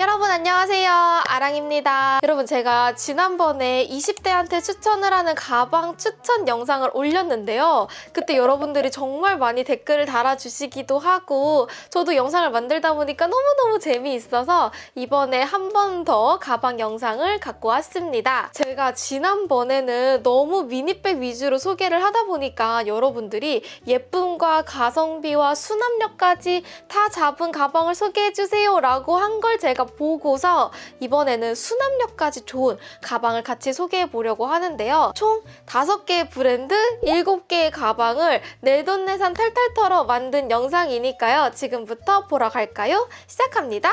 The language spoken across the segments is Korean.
여러분 안녕하세요 아랑입니다. 여러분 제가 지난번에 20대한테 추천을 하는 가방 추천 영상을 올렸는데요. 그때 여러분들이 정말 많이 댓글을 달아주시기도 하고 저도 영상을 만들다 보니까 너무너무 재미있어서 이번에 한 번 더 가방 영상을 갖고 왔습니다. 제가 지난번에는 너무 미니백 위주로 소개를 하다 보니까 여러분들이 예쁨과 가성비와 수납력까지 다 잡은 가방을 소개해주세요 라고 한 걸 제가 보고서 이번 에는 수납력까지 좋은 가방을 같이 소개해 보려고 하는데요. 총 5개의 브랜드, 7개의 가방을 내돈내산 탈탈 털어 만든 영상이니까요. 지금부터 보러 갈까요? 시작합니다.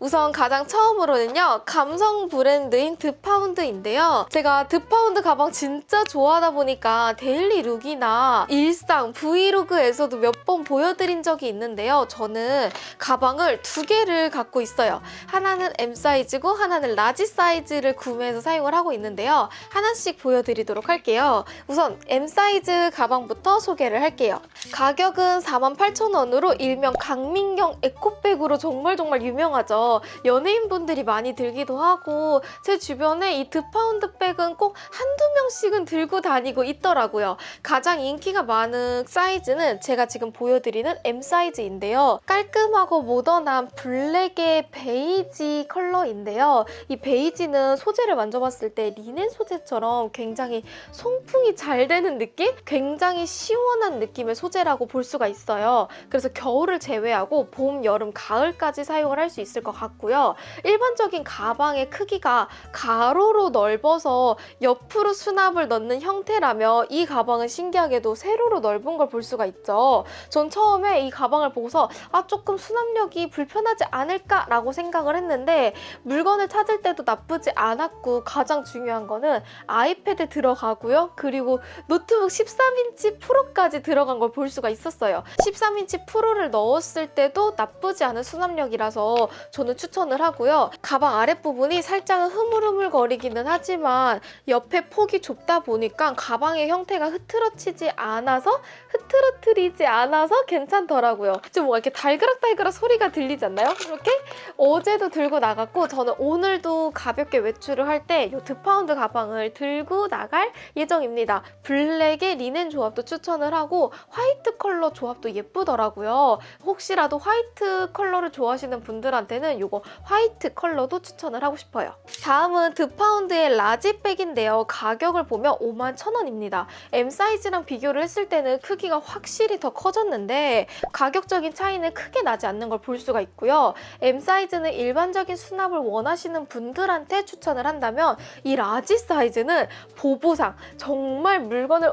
우선 가장 처음으로는요 감성 브랜드인 드파운드인데요. 제가 드파운드 가방 진짜 좋아하다 보니까 daily look이나 일상 브이로그에서도 몇 번 보여드린 적이 있는데요. 저는 가방을 두 개를 갖고 있어요. 하나는 M 사이즈고 하나는 large 사이즈를 구매해서 사용을 하고 있는데요. 하나씩 보여드리도록 할게요. 우선 M 사이즈 가방부터 소개를 할게요. 가격은 48,000원으로 일명 강민경 에코백으로 정말 정말 유명하죠. 연예인분들이 많이 들기도 하고 제 주변에 이 드파운드 백은 꼭 한두 명씩은 들고 다니고 있더라고요. 가장 인기가 많은 사이즈는 제가 지금 보여드리는 M 사이즈인데요. 깔끔하고 모던한 블랙의 베이지 컬러인데요. 이 베이지는 소재를 만져봤을 때 리넨 소재처럼 굉장히 송풍이 잘 되는 느낌? 굉장히 시원한 느낌의 소재라고 볼 수가 있어요. 그래서 겨울을 제외하고 봄, 여름, 가을까지 사용을 할 수 있을 것 같고요. 일반적인 가방의 크기가 가로로 넓어서 옆으로 수납을 넣는 형태라며 이 가방은 신기하게도 세로로 넓은 걸 볼 수가 있죠. 전 처음에 이 가방을 보고서 아 조금 수납력이 불편하지 않을까라고 생각을 했는데 물건을 찾을 때도 나쁘지 않았고 가장 중요한 거는 아이패드 들어가고요. 그리고 노트북 13인치 프로까지 들어간 걸 볼 수가 있었어요. 13인치 프로를 넣었을 때도 나쁘지 않은 수납력이라서 저는 추천을 하고요. 가방 아랫부분이 살짝 흐물흐물 거리기는 하지만 옆에 폭이 좁다 보니까 가방의 형태가 흐트러치지 않아서 흐트러트리지 않아서 괜찮더라고요. 지금 뭔가 이렇게 달그락달그락 소리가 들리지 않나요? 이렇게 어제도 들고 나갔고 저는 오늘도 가볍게 외출을 할 때 이 드파운드 가방을 들고 나갈 예정입니다. 블랙의 리넨 조합도 추천을 하고 화이트 컬러 조합도 예쁘더라고요. 혹시라도 화이트 컬러를 좋아하시는 분들한테는 이거 화이트 컬러도 추천을 하고 싶어요. 다음은 드파운드의 large백인데요. 가격을 보면 5만 1,000원입니다. M 사이즈랑 비교를 했을 때는 크기가 확실히 더 커졌는데 가격적인 차이는 크게 나지 않는 걸 볼 수가 있고요. M 사이즈는 일반적인 수납을 원하시는 분들한테 추천을 한다면 이 large 사이즈는 보부상 정말 물건을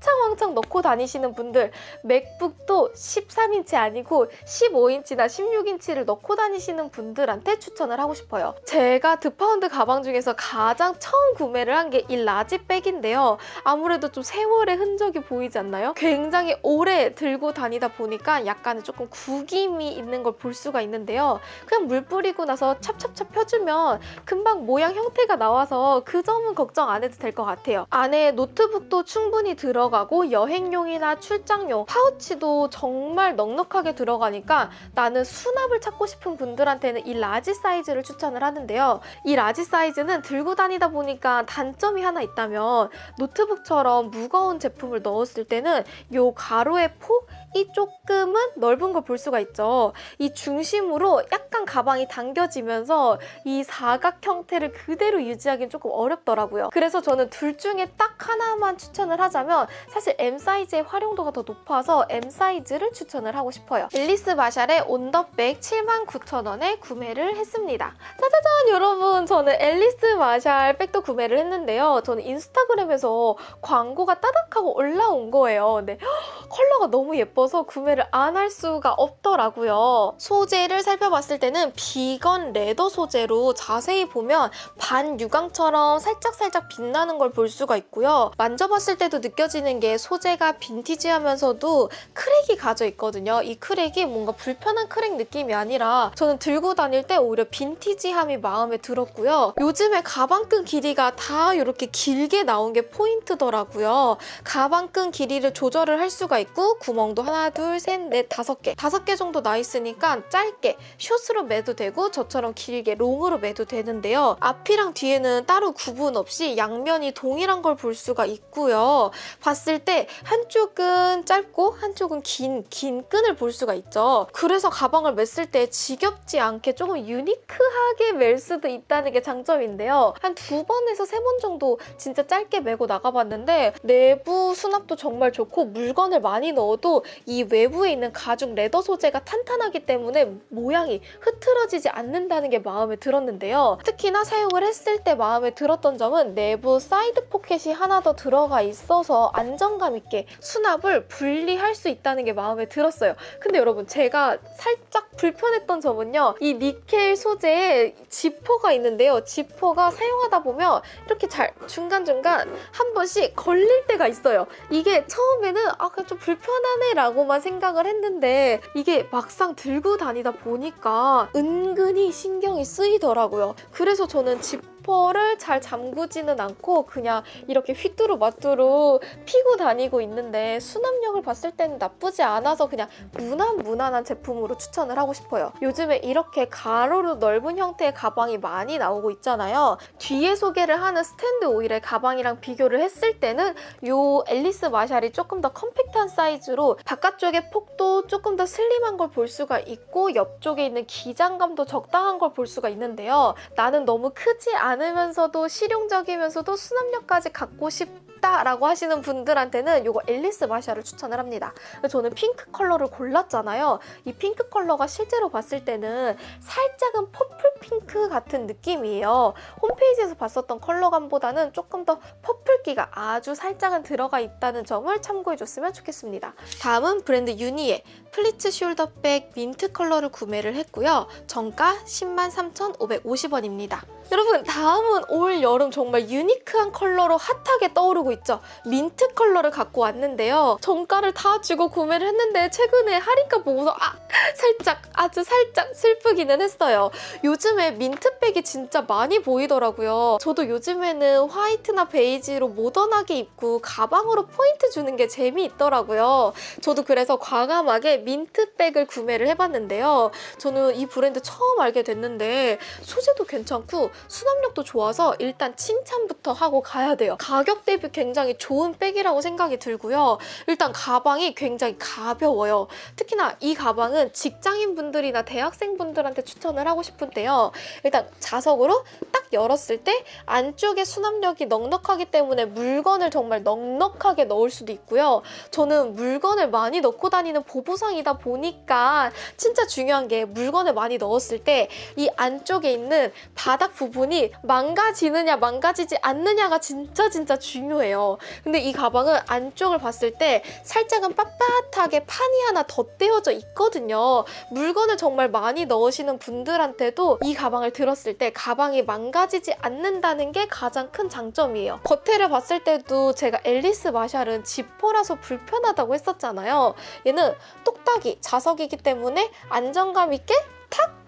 왕창 왕창 넣고 다니시는 분들 맥북도 13인치 아니고 15인치나 16인치를 넣고 다니시는 분들한테 추천을 하고 싶어요. 제가 드파운드 가방 중에서 가장 처음 구매를 한 게 이 large 백인데요. 아무래도 좀 세월의 흔적이 보이지 않나요? 굉장히 오래 들고 다니다 보니까 약간은 조금 구김이 있는 걸 볼 수가 있는데요. 그냥 물 뿌리고 나서 찹찹찹 펴주면 금방 모양 형태가 나와서 그 점은 걱정 안 해도 될 것 같아요. 안에 노트북도 충분히 들어 가고 여행용이나 출장용, 파우치도 정말 넉넉하게 들어가니까 나는 수납을 찾고 싶은 분들한테는 이 large 사이즈를 추천을 하는데요. 이 large 사이즈는 들고 다니다 보니까 단점이 하나 있다면 노트북처럼 무거운 제품을 넣었을 때는 이 가로의 폭이 조금은 넓은 걸 볼 수가 있죠. 이 중심으로 약간 가방이 당겨지면서 이 사각 형태를 그대로 유지하기는 조금 어렵더라고요. 그래서 저는 둘 중에 딱 하나만 추천을 하자면 사실 M 사이즈의 활용도가 더 높아서 M 사이즈를 추천을 하고 싶어요. 앨리스 마샬의 온더백 79,000원에 구매를 했습니다. 짜자잔 여러분 저는 앨리스 마샬 백도 구매를 했는데요. 저는 인스타그램에서 광고가 따닥하고 올라온 거예요. 근데 컬러가 너무 예뻐서 구매를 안 할 수가 없더라고요. 소재를 살펴봤을 때는 vegan leather 소재로 자세히 보면 반유광처럼 살짝살짝 빛나는 걸 볼 수가 있고요. 만져봤을 때도 느껴지는 게 소재가 빈티지하면서도 crack이 가져 있거든요. 이 crack이 뭔가 불편한 crack 느낌이 아니라 저는 들고 다닐 때 오히려 빈티지함이 마음에 들었고요. 요즘에 가방끈 길이가 다 이렇게 길게 나온 게 포인트더라고요. 가방끈 길이를 조절을 할 수가 있고 구멍도 하나, 둘, 셋, 넷, 다섯 개. 다섯 개 정도 나 있으니까 짧게 숏으로 매도 되고 저처럼 길게 long으로 매도 되는데요. 앞이랑 뒤에는 따로 구분 없이 양면이 동일한 걸 볼 수가 있고요. 봤을 때 한쪽은 짧고 한쪽은 긴, 긴 끈을 볼 수가 있죠. 그래서 가방을 맸을 때 지겹지 않게 조금 유니크하게 멜 수도 있다는 게 장점인데요. 한 두 번에서 세 번 정도 진짜 짧게 메고 나가봤는데 내부 수납도 정말 좋고 물건을 많이 넣어도 이 외부에 있는 가죽 leather 소재가 탄탄하기 때문에 모양이 흐트러지지 않는다는 게 마음에 들었는데요. 특히나 사용을 했을 때 마음에 들었던 점은 내부 사이드 포켓이 하나 더 들어가 있어서 안정감 있게 수납을 분리할 수 있다는 게 마음에 들었어요. 근데 여러분 제가 살짝 불편했던 점은요. 이 니켈 소재에 지퍼가 있는데요. 지퍼가 사용하다 보면 이렇게 잘 중간중간 한 번씩 걸릴 때가 있어요. 이게 처음에는 아 그냥 좀 불편하네 라고만 생각을 했는데 이게 막상 들고 다니다 보니까 은근히 신경이 쓰이더라고요. 그래서 저는 지퍼를 잘 잠그지는 않고 그냥 이렇게 휘뚜루마뚜루 피고 다니고 있는데 수납력을 봤을 때는 나쁘지 않아서 그냥 무난 무난한 제품으로 추천을 하고 싶어요. 요즘에 이렇게 가로로 넓은 형태의 가방이 많이 나오고 있잖아요. 뒤에 소개를 하는 스탠드 오일의 가방이랑 비교를 했을 때는 이 앨리스 마샬이 조금 더 컴팩트한 사이즈로 바깥쪽의 폭도 조금 더 슬림한 걸 볼 수가 있고 옆쪽에 있는 기장감도 적당한 걸 볼 수가 있는데요. 나는 너무 크지 않으면서도 실용적이면서도 수납력까지 갖고 싶다라고 하시는 분들한테는 이거 앨리스 마샬을 추천을 합니다. 저는 핑크 컬러를 골랐잖아요. 이 핑크 컬러가 실제로 봤을 때는 살짝은 purple pink 같은 느낌이에요. 홈페이지에서 봤었던 컬러감보다는 조금 더 purple기가 아주 살짝은 들어가 있다는 점을 참고해줬으면 좋겠습니다. 다음은 브랜드 유니의 플리츠 숄더백 민트 컬러를 구매를 했고요. 정가 10만 3,550원입니다. 여러분 다음은 올 여름 정말 유니크한 컬러로 핫하게 떠오르고 있죠. 민트 컬러를 갖고 왔는데요. 정가를 다 주고 구매를 했는데 최근에 할인가 보고서 아 살짝 아주 살짝 슬프기는 했어요. 요즘에 민트백이 진짜 많이 보이더라고요. 저도 요즘에는 화이트나 베이지로 모던하게 입고 가방으로 포인트 주는 게 재미있더라고요. 저도 그래서 과감하게 민트백을 구매를 해봤는데요. 저는 이 브랜드 처음 알게 됐는데 소재도 괜찮고 수납력도 좋아서 일단 칭찬부터 하고 가야 돼요. 가격 대비 굉장히 좋은 백이라고 생각이 들고요. 일단 가방이 굉장히 가벼워요. 특히나 이 가방은 직장인분들이나 대학생분들한테 추천을 하고 싶은데요. 일단 자석으로 딱 열었을 때 안쪽에 수납력이 넉넉하기 때문에 물건을 정말 넉넉하게 넣을 수도 있고요. 저는 물건을 많이 넣고 다니는 보부상이다 보니까 진짜 중요한 게 물건을 많이 넣었을 때 이 안쪽에 있는 바닥 부분이 망가지느냐 망가지지 않느냐가 진짜 진짜 중요해요. 근데 이 가방은 안쪽을 봤을 때 살짝은 빳빳하게 판이 하나 덧대어져 있거든요. 물건을 정말 많이 넣으시는 분들한테도 이 가방을 들었을 때 가방이 망가지지 않는다는 게 가장 큰 장점이에요. 겉에를 봤을 때도 제가 앨리스 마샬은 지퍼라서 불편하다고 했었잖아요. 얘는 똑딱이 자석이기 때문에 안정감 있게 탁!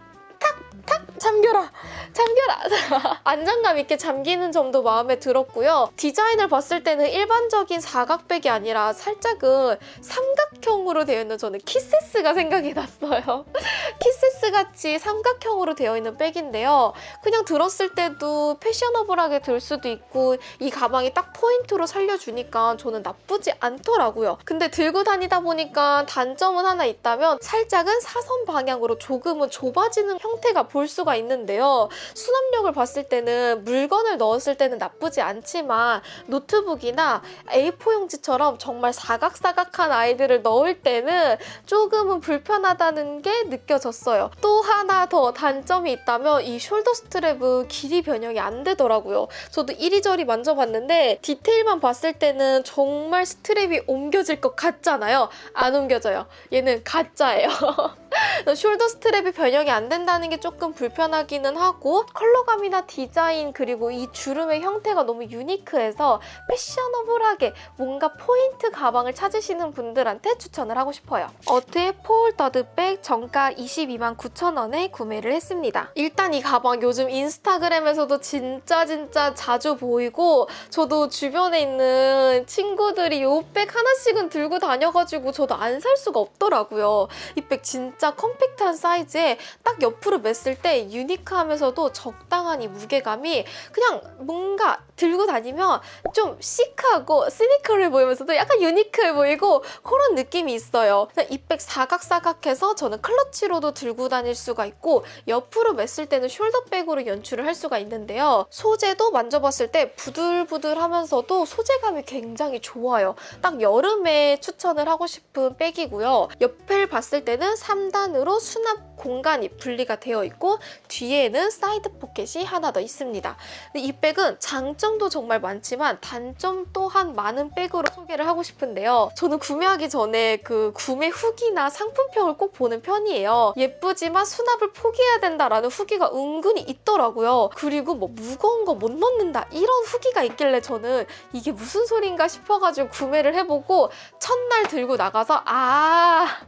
탁! 탁! 잠겨라! 잠겨라! 안정감 있게 잠기는 점도 마음에 들었고요. 디자인을 봤을 때는 일반적인 사각백이 아니라 살짝은 삼각형으로 되어 있는 저는 키세스가 생각이 났어요. 키세스 같이 삼각형으로 되어 있는 백인데요. 그냥 들었을 때도 패셔너블하게 들 수도 있고 이 가방이 딱 포인트로 살려주니까 저는 나쁘지 않더라고요. 근데 들고 다니다 보니까 단점은 하나 있다면 살짝은 사선 방향으로 조금은 좁아지는 형태가 볼 수가 있는데요. 수납력을 봤을 때는 물건을 넣었을 때는 나쁘지 않지만 노트북이나 A4 용지처럼 정말 사각사각한 아이들을 넣을 때는 조금은 불편하다는 게 느껴졌어요. 또 하나 더 단점이 있다면 이 shoulder strap은 길이 변형이 안 되더라고요. 저도 이리저리 만져봤는데 디테일만 봤을 때는 정말 strap이 옮겨질 것 같잖아요. 안 옮겨져요. 얘는 가짜예요. shoulder strap이 변형이 안 된다는 게 조금 불편하기는 하고 컬러감이나 디자인 그리고 이 주름의 형태가 너무 유니크해서 패셔너블하게 뭔가 포인트 가방을 찾으시는 분들한테 추천을 하고 싶어요. 어트의 폴더드백 정가 22만 9천 원에 구매를 했습니다. 일단 이 가방 요즘 인스타그램에서도 진짜 진짜 자주 보이고 저도 주변에 있는 친구들이 이 백 하나씩은 들고 다녀가지고 저도 안 살 수가 없더라고요. 이 백 진짜 컴팩트한 사이즈에 딱 옆으로 맸을 때 유니크하면서도 적당한 이 무게감이 그냥 뭔가 들고 다니면 좀 시크하고 시니컬해 보이면서도 약간 유니크해 보이고 그런 느낌이 있어요. 이 백 사각사각해서 저는 클러치로도 들고 다닐 수가 있고 옆으로 맸을 때는 숄더백으로 연출을 할 수가 있는데요. 소재도 만져봤을 때 부들부들하면서도 소재감이 굉장히 좋아요. 딱 여름에 추천을 하고 싶은 백이고요. 옆을 봤을 때는 3 단으로 수납 공간이 분리가 되어 있고 뒤에는 사이드 포켓이 하나 더 있습니다. 이 백은 장점도 정말 많지만 단점 또한 많은 백으로 소개를 하고 싶은데요. 저는 구매하기 전에 그 구매 후기나 상품평을 꼭 보는 편이에요. 예쁘지만 수납을 포기해야 된다라는 후기가 은근히 있더라고요. 그리고 뭐 무거운 거 못 넣는다 이런 후기가 있길래 저는 이게 무슨 소린가 싶어가지고 구매를 해보고 첫날 들고 나가서 아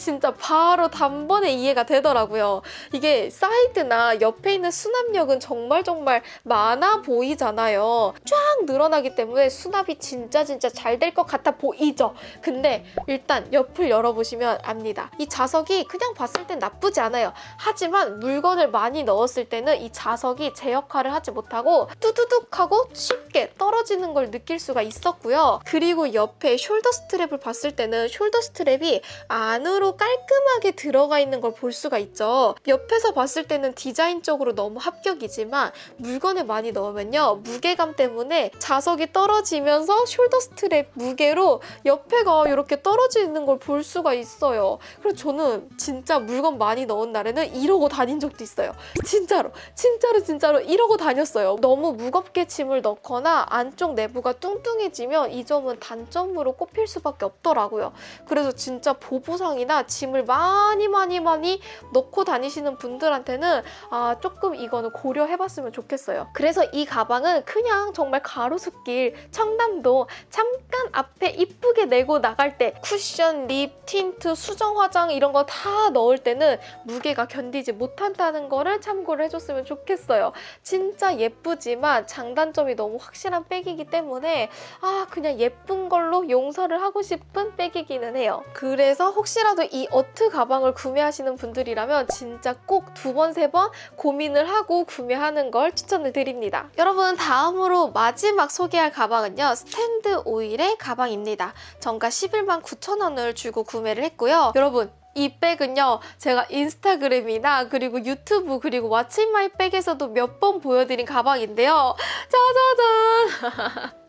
진짜 바로 단번에 이해가 되더라고요. 이게 사이드나 옆에 있는 수납력은 정말 정말 많아 보이잖아요. 쫙 늘어나기 때문에 수납이 진짜 진짜 잘 될 것 같아 보이죠? 근데 일단 옆을 열어보시면 압니다. 이 자석이 그냥 봤을 땐 나쁘지 않아요. 하지만 물건을 많이 넣었을 때는 이 자석이 제 역할을 하지 못하고 뚜두둑 하고 쉽게 떨어지는 걸 느낄 수가 있었고요. 그리고 옆에 shoulder strap을 봤을 때는 shoulder strap이 안으로 깔끔하게 들어가 있는 걸 볼 수가 있죠. 옆에서 봤을 때는 디자인적으로 너무 합격이지만 물건을 많이 넣으면요. 무게감 때문에 자석이 떨어지면서 shoulder strap 무게로 옆에가 이렇게 떨어지는 걸 볼 수가 있어요. 그래서 저는 진짜 물건 많이 넣은 날에는 이러고 다닌 적도 있어요. 진짜로 진짜로 진짜로 이러고 다녔어요. 너무 무겁게 짐을 넣거나 안쪽 내부가 뚱뚱해지면 이 점은 단점으로 꼽힐 수밖에 없더라고요. 그래서 진짜 보부상이나 짐을 많이 많이 많이 넣고 다니시는 분들한테는 아 조금 이거는 고려해봤으면 좋겠어요. 그래서 이 가방은 그냥 정말 가로수길 청담도 잠깐 앞에 이쁘게 메고 나갈 때 쿠션, 립, 틴트, 수정 화장 이런 거 다 넣을 때는 무게가 견디지 못한다는 거를 참고를 해줬으면 좋겠어요. 진짜 예쁘지만 장단점이 너무 확실한 백이기 때문에 아 그냥 예쁜 걸로 용서를 하고 싶은 백이기는 해요. 그래서 혹시라도 이 어트 가방을 구매하시는 분들이라면 진짜 꼭 두 번, 세 번 고민을 하고 구매하는 걸 추천을 드립니다. 여러분 다음으로 마지막 소개할 가방은요. 스탠드 오일의 가방입니다. 정가 11만 9천 원을 주고 구매를 했고요. 여러분 이 백은요 제가 인스타그램이나 그리고 유튜브 그리고 what's my bag에서도 몇 번 보여드린 가방인데요 짜자잔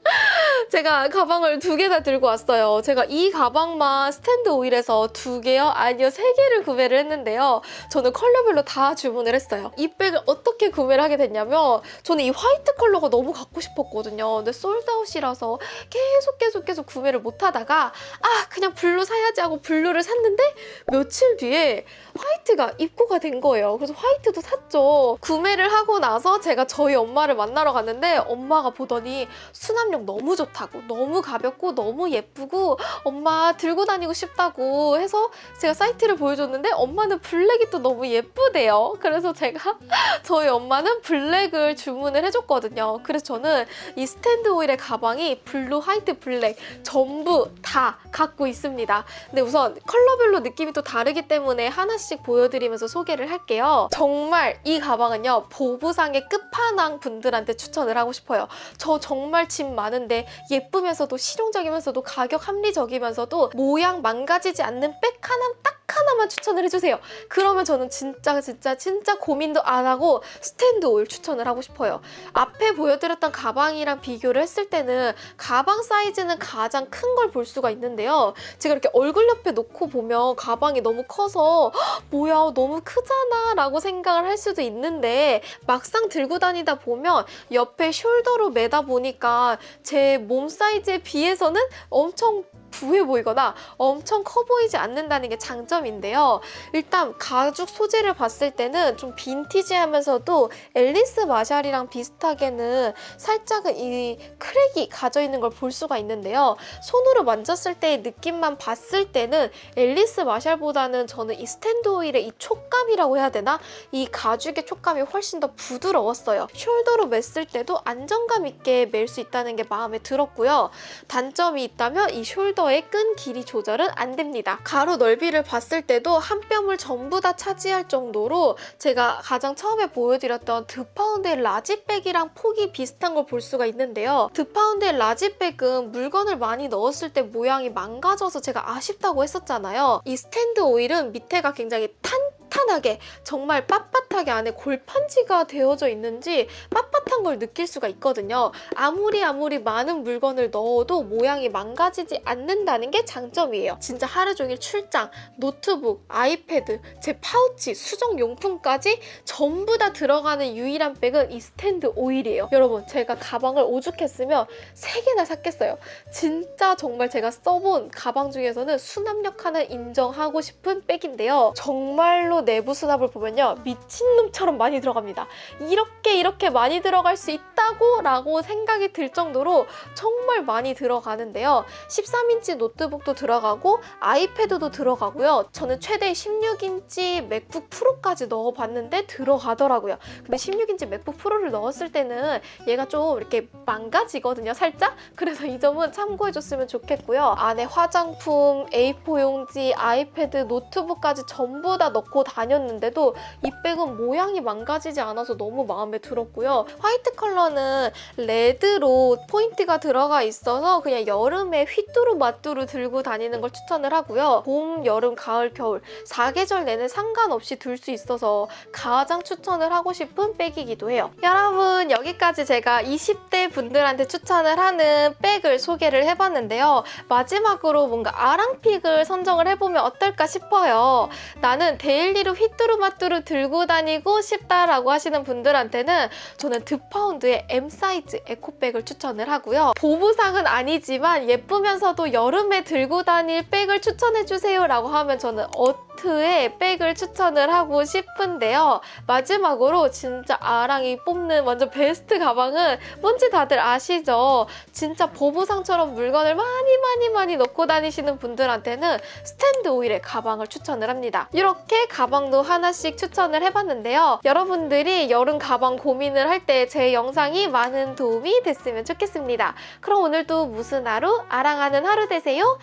제가 가방을 두 개나 들고 왔어요. 제가 이 가방만 스탠드 오일에서 두 개요? 아니요, 세 개를 구매를 했는데요. 저는 컬러별로 다 주문을 했어요. 이 백을 어떻게 구매를 하게 됐냐면 저는 이 화이트 컬러가 너무 갖고 싶었거든요. 근데 sold out이라서 계속 계속 계속 구매를 못하다가 아, 그냥 블루 사야지 하고 블루를 샀는데 며칠 뒤에 화이트가 입고가 된 거예요. 그래서 화이트도 샀죠. 구매를 하고 나서 제가 저희 엄마를 만나러 갔는데 엄마가 보더니 수납력 너무 좋다고 너무 가볍고 너무 예쁘고 엄마 들고 다니고 싶다고 해서 제가 사이트를 보여줬는데 엄마는 블랙이 또 너무 예쁘대요. 그래서 제가 저희 엄마는 블랙을 주문을 해줬거든요. 그래서 저는 이 스탠드 오일의 가방이 블루, 화이트, 블랙 전부 다 갖고 있습니다. 근데 우선 컬러별로 느낌이 또 다르기 때문에 하나씩 보여드리면서 소개를 할게요. 정말 이 가방은요. 보부상의 끝판왕 분들한테 추천을 하고 싶어요. 저 정말 짐 많은데 예쁘면서도 실용적이면서도 가격 합리적이면서도 모양 망가지지 않는 백 하나 딱 하나만 추천을 해주세요. 그러면 저는 진짜 진짜 진짜 고민도 안 하고 스탠드 오일 추천을 하고 싶어요. 앞에 보여드렸던 가방이랑 비교를 했을 때는 가방 사이즈는 가장 큰 걸 볼 수가 있는데요. 제가 이렇게 얼굴 옆에 놓고 보면 가방이 너무 커서 뭐야 너무 크잖아 라고 생각을 할 수도 있는데 막상 들고 다니다 보면 옆에 숄더로 매다 보니까 제 몸 사이즈에 비해서는 엄청 부해 보이거나 엄청 커 보이지 않는다는 게 장점인데요. 일단 가죽 소재를 봤을 때는 좀 빈티지하면서도 앨리스 마샬이랑 비슷하게는 살짝은 이 crack이 가져 있는 걸 볼 수가 있는데요. 손으로 만졌을 때의 느낌만 봤을 때는 앨리스 마샬보다는 저는 이 스탠드 오일의 이 촉감이라고 해야 되나? 이 가죽의 촉감이 훨씬 더 부드러웠어요. shoulder로 맸을 때도 안정감 있게 멜 수 있다는 게 마음에 들었고요. 단점이 있다면 이 shoulder의 끈 길이 조절은 안 됩니다. 가로 넓이를 봤을 때도 한 뼘을 전부 다 차지할 정도로 제가 가장 처음에 보여드렸던 드파운드의 large bag이랑 폭이 비슷한 걸 볼 수가 있는데요. 드파운드의 large bag은 물건을 많이 넣었을 때 모양이 망가져서 제가 아쉽다고 했었잖아요. 이 스탠드 오일은 밑에가 굉장히 탄탄하게 정말 빳빳하게 안에 골판지가 되어져 있는지 빳빳한 걸 느낄 수가 있거든요. 아무리 아무리 많은 물건을 넣어도 모양이 망가지지 않는다는 게 장점이에요. 진짜 하루 종일 출장, 노트북, 아이패드, 제 파우치, 수정 용품까지 전부 다 들어가는 유일한 백은 이 스탠드 오일이에요. 여러분 제가 가방을 오죽했으면 3개나 샀겠어요. 진짜 정말 제가 써본 가방 중에서는 수납력 하나 인정하고 싶은 백인데요. 정말로 내부 수납을 보면요. 미친놈처럼 많이 들어갑니다. 이렇게 이렇게 많이 들어갈 수 있다고 라고 생각이 들 정도로 정말 많이 들어가는데요. 13인치 노트북도 들어가고 아이패드도 들어가고요. 저는 최대 16인치 맥북 프로까지 넣어봤는데 들어가더라고요. 근데 16인치 맥북 프로를 넣었을 때는 얘가 좀 이렇게 망가지거든요, 살짝? 그래서 이 점은 참고해줬으면 좋겠고요. 안에 화장품, A4 용지, 아이패드, 노트북까지 전부 다 넣고 다녔는데도 이 백은 모양이 망가지지 않아서 너무 마음에 들었고요. 화이트 컬러는 레드로 포인트가 들어가 있어서 그냥 여름에 휘뚜루마뚜루 들고 다니는 걸 추천을 하고요. 봄, 여름, 가을, 겨울 4계절 내내 상관없이 들 수 있어서 가장 추천을 하고 싶은 백이기도 해요. 여러분 여기까지 제가 20대 분들한테 추천을 하는 백을 소개를 해봤는데요. 마지막으로 뭔가 아랑 pick을 선정을 해보면 어떨까 싶어요. 나는 daily로 휘뚜루마뚜루 들고 다니고 싶다라고 하시는 분들한테는 저는 드파운드의 M 사이즈 에코백을 추천을 하고요. 보부상은 아니지만 예쁘면서도 여름에 들고 다닐 백을 추천해주세요 라고 하면 저는 어트의 백을 추천을 하고 싶은데요. 마지막으로 진짜 아랑이 뽑는 완전 베스트 가방은 뭔지 다들 아시죠? 진짜 보부상처럼 물건을 많이 많이 많이 넣고 다니시는 분들한테는 스탠드 오일의 가방을 추천을 합니다. 이렇게 가방도 하나씩 추천을 해봤는데요. 여러분들이 여름 가방 고민을 할 때 제 영상이 많은 도움이 됐으면 좋겠습니다. 그럼 오늘도 무슨 하루? 아랑하는 하루 되세요.